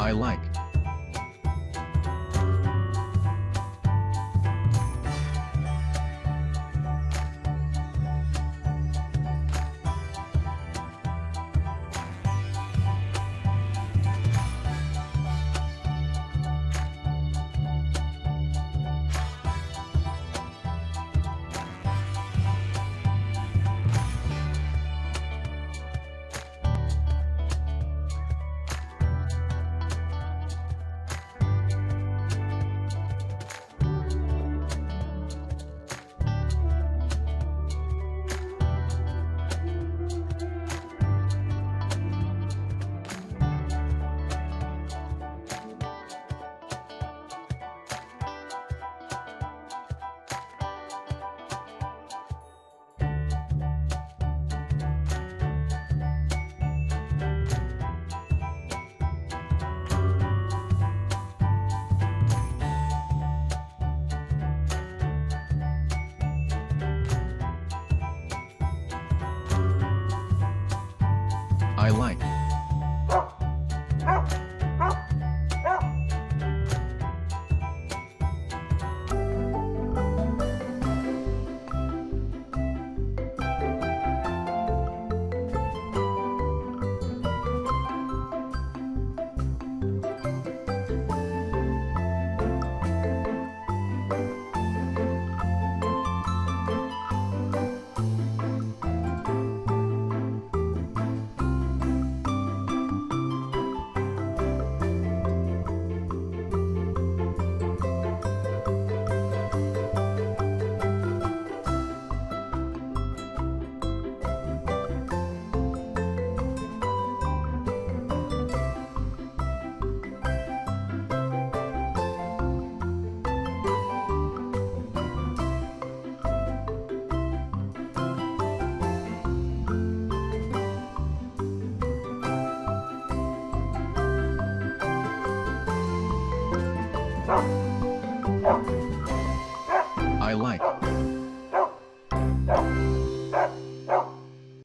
I like. I like. Bye.